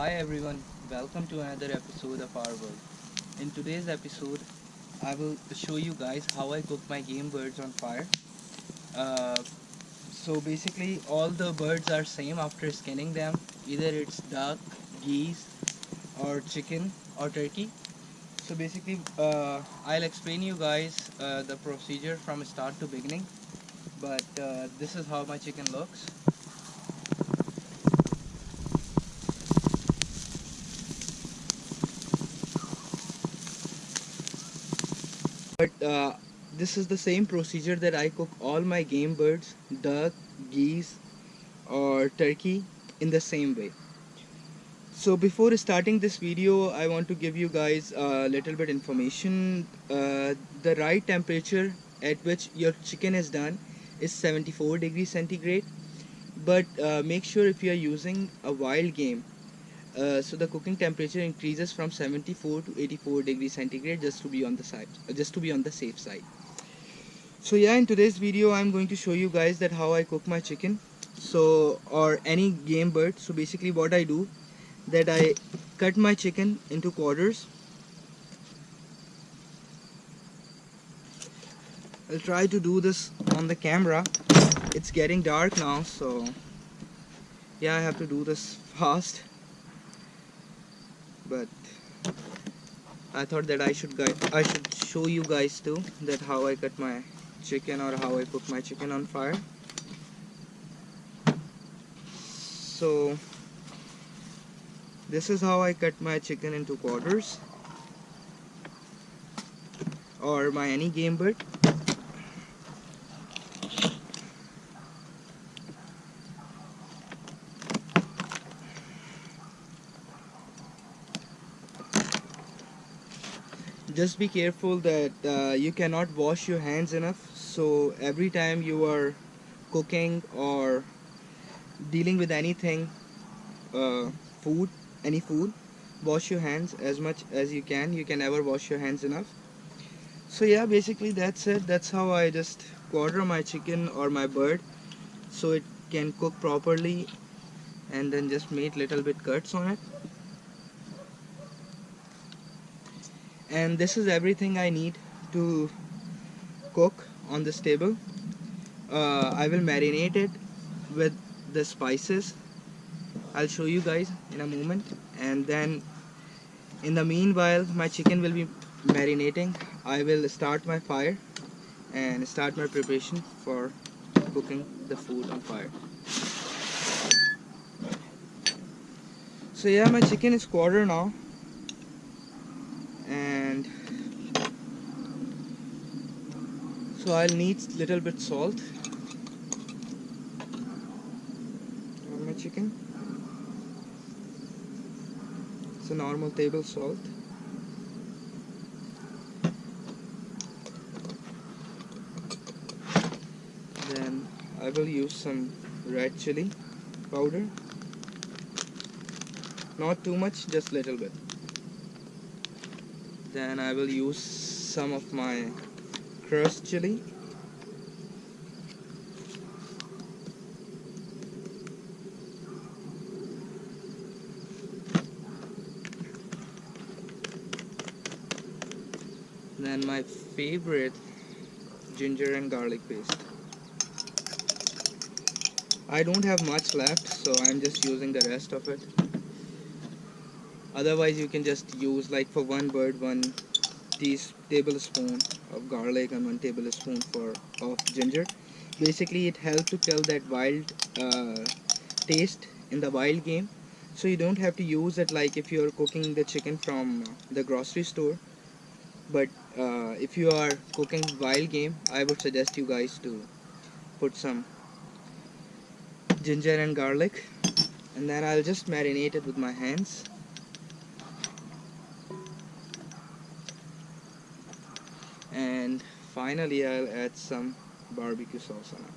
Hi everyone, welcome to another episode of our world. In today's episode, I will show you guys how I cook my game birds on fire. Uh, so basically, all the birds are same after skinning them. Either it's duck, geese, or chicken or turkey. So basically, uh, I'll explain you guys uh, the procedure from start to beginning. But uh, this is how my chicken looks. But uh, this is the same procedure that I cook all my game birds, duck, geese, or turkey in the same way. So before starting this video, I want to give you guys a little bit information. Uh, the right temperature at which your chicken is done is 74 degrees centigrade. But uh, make sure if you are using a wild game, uh, so the cooking temperature increases from 74 to 84 degrees centigrade just to be on the side just to be on the safe side. So yeah in today's video i'm going to show you guys that how i cook my chicken. So or any game bird. So basically what i do that i cut my chicken into quarters. I'll try to do this on the camera. It's getting dark now so yeah i have to do this fast but I thought that I should I should show you guys too that how I cut my chicken or how I cook my chicken on fire. So this is how I cut my chicken into quarters or my any game bird just be careful that uh, you cannot wash your hands enough. So every time you are cooking or dealing with anything uh, food any food wash your hands as much as you can. You can never wash your hands enough. So yeah basically that's it. That's how I just quarter my chicken or my bird so it can cook properly and then just make little bit cuts on it and this is everything I need to cook on this table. Uh, I will marinate it with the spices. I'll show you guys in a moment. And then in the meanwhile my chicken will be marinating. I will start my fire and start my preparation for cooking the food on fire. So yeah my chicken is quarter now so I'll need little bit salt. On my chicken. It's a normal table salt. Then I will use some red chili powder. Not too much just little bit. Then I will use some of my chili. Then my favorite ginger and garlic paste. I don't have much left so I'm just using the rest of it. Otherwise you can just use like for one bird one tablespoon of garlic and one tablespoon for of ginger. Basically it helps to kill that wild uh, taste in the wild game. So you don't have to use it like if you're cooking the chicken from the grocery store. But uh, if you are cooking wild game I would suggest you guys to put some ginger and garlic. And then I'll just marinate it with my hands finally I'll add some barbecue sauce on it.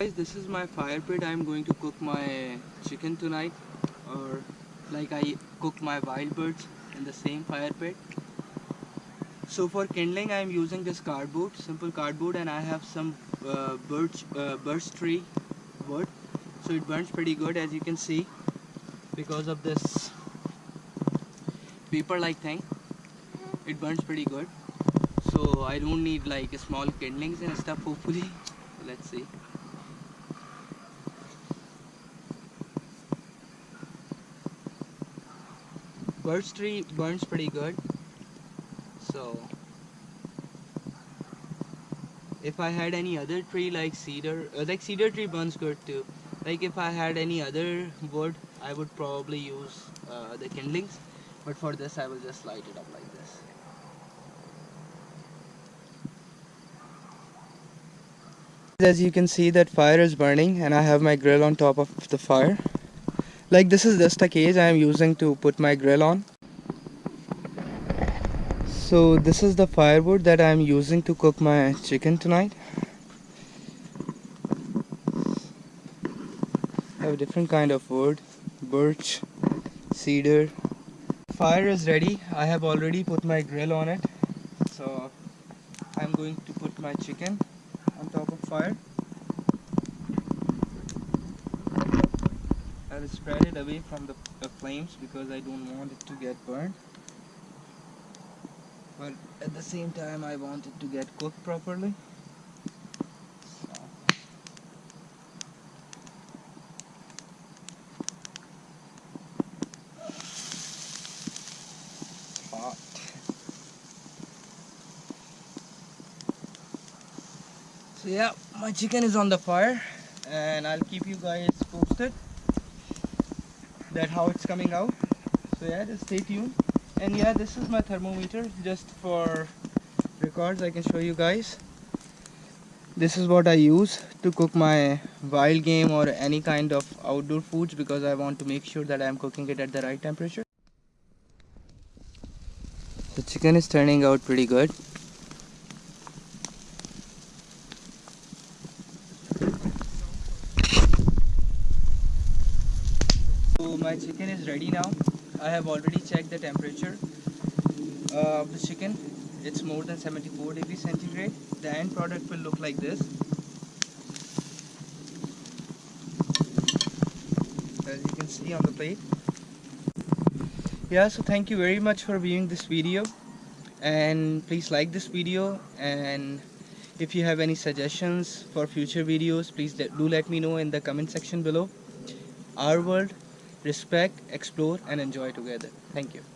Guys this is my fire pit. I'm going to cook my chicken tonight or like I cook my wild birds in the same fire pit. So for kindling I am using this cardboard simple cardboard and I have some uh, birch uh, birch tree wood. So it burns pretty good as you can see because of this paper like thing it burns pretty good. So I don't need like small kindlings and stuff hopefully. Let's see. Birch tree burns pretty good. So if I had any other tree like cedar uh, like cedar tree burns good too. Like if I had any other wood I would probably use uh, the kindlings but for this I will just light it up like this. As you can see that fire is burning and I have my grill on top of the fire. Like this is just a cage I am using to put my grill on. So this is the firewood that I am using to cook my chicken tonight. I have different kind of wood birch cedar. Fire is ready. I have already put my grill on it. So I'm going to put my chicken on top of fire. I'll spread it away from the, the flames because I don't want it to get burned. But at the same time I want it to get cooked properly so yeah my chicken is on the fire and I'll keep you guys posted that how it's coming out. So yeah just stay tuned. And yeah this is my thermometer just for records I can show you guys. This is what I use to cook my wild game or any kind of outdoor foods because I want to make sure that I am cooking it at the right temperature. The chicken is turning out pretty good my chicken is ready now I have already checked the temperature of the chicken. It's more than 74 degrees centigrade. The end product will look like this. As you can see on the plate. Yeah so thank you very much for viewing this video. And please like this video. And if you have any suggestions for future videos please do let me know in the comment section below. Our world respect, explore and enjoy together. Thank you.